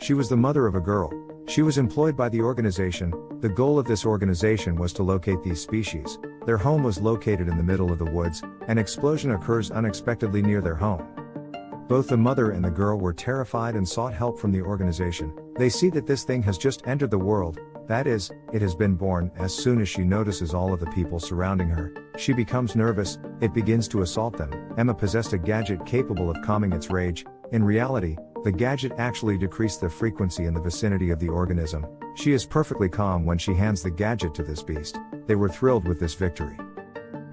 She was the mother of a girl. She was employed by the organization. The goal of this organization was to locate these species. Their home was located in the middle of the woods. An explosion occurs unexpectedly near their home. Both the mother and the girl were terrified and sought help from the organization. They see that this thing has just entered the world, that is, it has been born. As soon as she notices all of the people surrounding her, she becomes nervous, it begins to assault them. Emma possessed a gadget capable of calming its rage. In reality, the gadget actually decreased the frequency in the vicinity of the organism. She is perfectly calm when she hands the gadget to this beast. They were thrilled with this victory.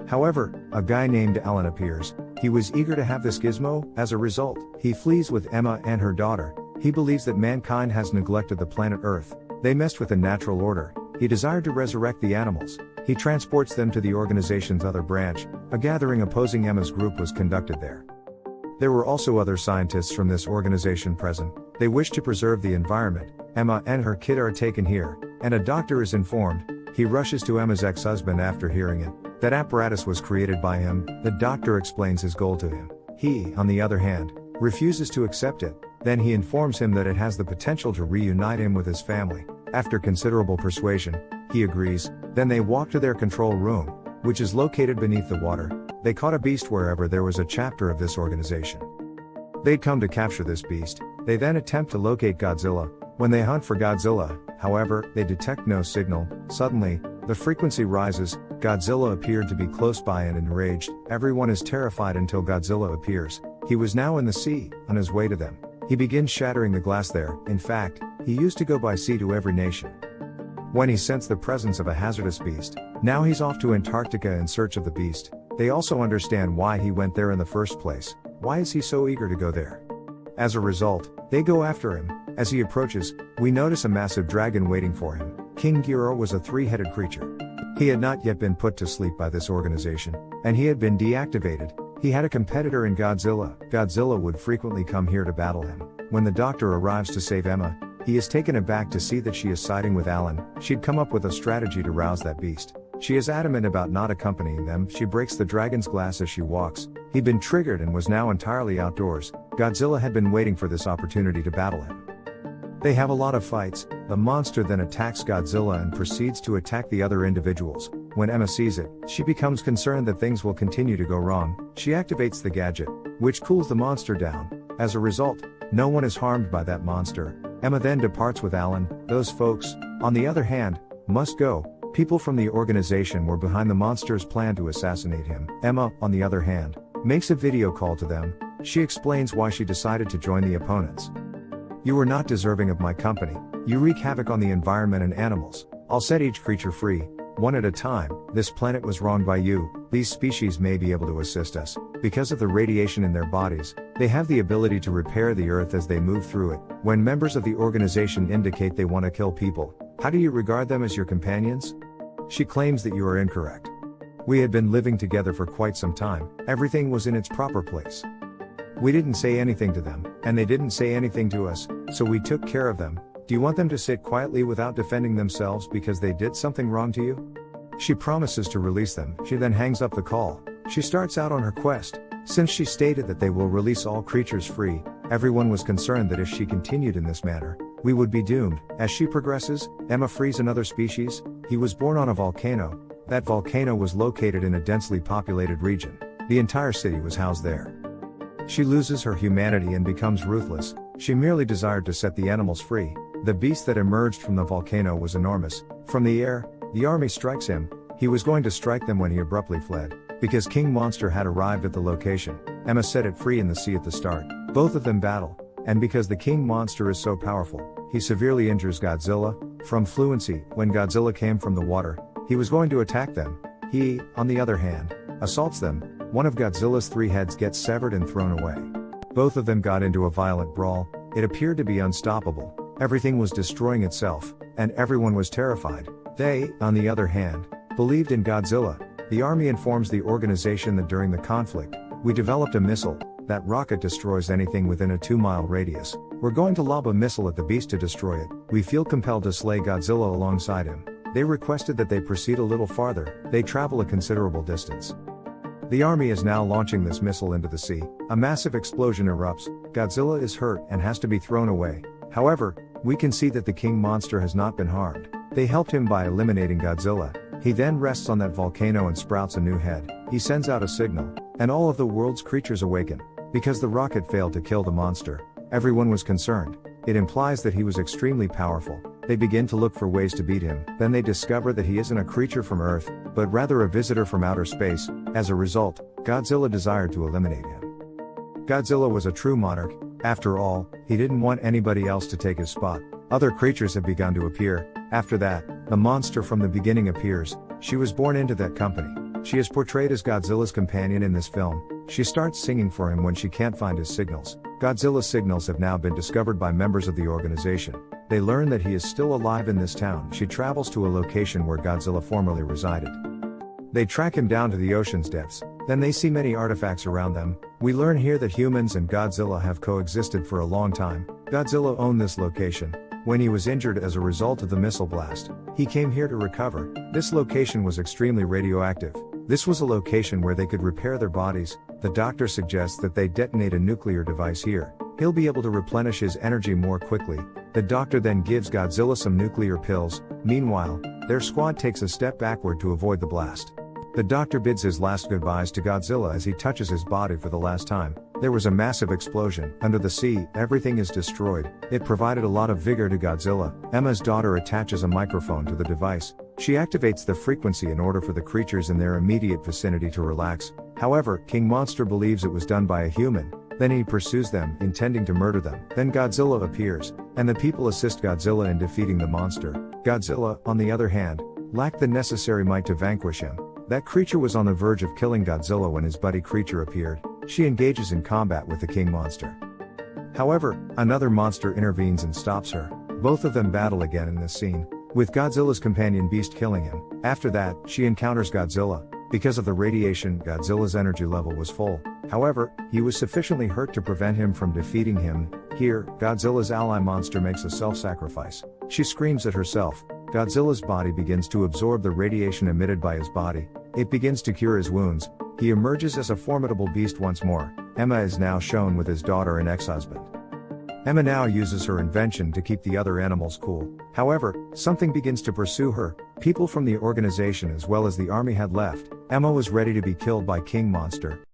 However, a guy named Alan appears. He was eager to have this gizmo, as a result, he flees with Emma and her daughter. He believes that mankind has neglected the planet Earth. They messed with the natural order. He desired to resurrect the animals. He transports them to the organization's other branch. A gathering opposing Emma's group was conducted there. There were also other scientists from this organization present. They wish to preserve the environment. Emma and her kid are taken here, and a doctor is informed. He rushes to Emma's ex husband after hearing it. That apparatus was created by him, the doctor explains his goal to him. He, on the other hand, refuses to accept it, then he informs him that it has the potential to reunite him with his family. After considerable persuasion, he agrees, then they walk to their control room, which is located beneath the water. They caught a beast wherever there was a chapter of this organization. They'd come to capture this beast, they then attempt to locate Godzilla. When they hunt for Godzilla, however, they detect no signal. Suddenly, the frequency rises, Godzilla appeared to be close by and enraged, everyone is terrified until Godzilla appears. He was now in the sea, on his way to them. He begins shattering the glass there, in fact, he used to go by sea to every nation. When he sensed the presence of a hazardous beast, now he's off to Antarctica in search of the beast. They also understand why he went there in the first place. Why is he so eager to go there? As a result, they go after him. As he approaches, we notice a massive dragon waiting for him. King Ghidorah was a three-headed creature. He had not yet been put to sleep by this organization, and he had been deactivated. He had a competitor in Godzilla. Godzilla would frequently come here to battle him. When the doctor arrives to save Emma, he is taken aback to see that she is siding with Alan. She'd come up with a strategy to rouse that beast. She is adamant about not accompanying them. She breaks the dragon's glass as she walks. He'd been triggered and was now entirely outdoors. Godzilla had been waiting for this opportunity to battle him. They have a lot of fights, the monster then attacks Godzilla and proceeds to attack the other individuals. When Emma sees it, she becomes concerned that things will continue to go wrong. She activates the gadget, which cools the monster down. As a result, no one is harmed by that monster. Emma then departs with Alan. Those folks, on the other hand, must go. People from the organization were behind the monster's plan to assassinate him. Emma, on the other hand, makes a video call to them. She explains why she decided to join the opponents. You are not deserving of my company. You wreak havoc on the environment and animals. I'll set each creature free, one at a time. This planet was wronged by you. These species may be able to assist us. Because of the radiation in their bodies, they have the ability to repair the earth as they move through it. When members of the organization indicate they want to kill people, how do you regard them as your companions? She claims that you are incorrect. We had been living together for quite some time, everything was in its proper place. We didn't say anything to them, and they didn't say anything to us, so we took care of them. Do you want them to sit quietly without defending themselves because they did something wrong to you? She promises to release them, she then hangs up the call. She starts out on her quest. Since she stated that they will release all creatures free, everyone was concerned that if she continued in this manner, we would be doomed. As she progresses, Emma frees another species. He was born on a volcano. That volcano was located in a densely populated region. The entire city was housed there. She loses her humanity and becomes ruthless, she merely desired to set the animals free. The beast that emerged from the volcano was enormous. From the air, the army strikes him, he was going to strike them when he abruptly fled. Because King Monster had arrived at the location, Emma set it free in the sea at the start. Both of them battle, and because the King Monster is so powerful, he severely injures Godzilla. From fluency, when Godzilla came from the water, he was going to attack them. He, on the other hand, assaults them, one of Godzilla's three heads gets severed and thrown away. Both of them got into a violent brawl, it appeared to be unstoppable, everything was destroying itself, and everyone was terrified. They, on the other hand, believed in Godzilla. The army informs the organization that during the conflict, we developed a missile, that rocket destroys anything within a 2 mile radius. We're going to lob a missile at the beast to destroy it. We feel compelled to slay Godzilla alongside him. They requested that they proceed a little farther, they travel a considerable distance. The army is now launching this missile into the sea. A massive explosion erupts. Godzilla is hurt and has to be thrown away. However, we can see that the king monster has not been harmed. They helped him by eliminating Godzilla. He then rests on that volcano and sprouts a new head. He sends out a signal, and all of the world's creatures awaken. Because the rocket failed to kill the monster, everyone was concerned. It implies that he was extremely powerful. They begin to look for ways to beat him, then they discover that he isn't a creature from Earth, but rather a visitor from outer space. As a result, Godzilla desired to eliminate him. Godzilla was a true monarch, after all, he didn't want anybody else to take his spot. Other creatures have begun to appear. After that, the monster from the beginning appears. She was born into that company. She is portrayed as Godzilla's companion in this film. She starts singing for him when she can't find his signals. Godzilla's signals have now been discovered by members of the organization. They learn that he is still alive in this town. She travels to a location where Godzilla formerly resided. They track him down to the ocean's depths. Then they see many artifacts around them. We learn here that humans and Godzilla have coexisted for a long time. Godzilla owned this location. When he was injured as a result of the missile blast, he came here to recover. This location was extremely radioactive. This was a location where they could repair their bodies. The doctor suggests that they detonate a nuclear device here. He'll be able to replenish his energy more quickly. The doctor then gives Godzilla some nuclear pills. Meanwhile, their squad takes a step backward to avoid the blast. The doctor bids his last goodbyes to Godzilla as he touches his body for the last time. There was a massive explosion. Under the sea, everything is destroyed. It provided a lot of vigor to Godzilla. Emma's daughter attaches a microphone to the device. She activates the frequency in order for the creatures in their immediate vicinity to relax. However, King Monster believes it was done by a human. Then he pursues them, intending to murder them. Then Godzilla appears, and the people assist Godzilla in defeating the monster. Godzilla, on the other hand, lacked the necessary might to vanquish him. That creature was on the verge of killing Godzilla when his buddy creature appeared. She engages in combat with the king monster. However, another monster intervenes and stops her. Both of them battle again in this scene, with Godzilla's companion beast killing him. After that, she encounters Godzilla. Because of the radiation, Godzilla's energy level was full. However, he was sufficiently hurt to prevent him from defeating him. Here, Godzilla's ally monster makes a self-sacrifice. She screams at herself, Godzilla's body begins to absorb the radiation emitted by his body, it begins to cure his wounds, he emerges as a formidable beast once more. Emma is now shown with his daughter and ex-husband. Emma now uses her invention to keep the other animals cool. However, something begins to pursue her. People from the organization as well as the army had left. Emma was ready to be killed by King Monster.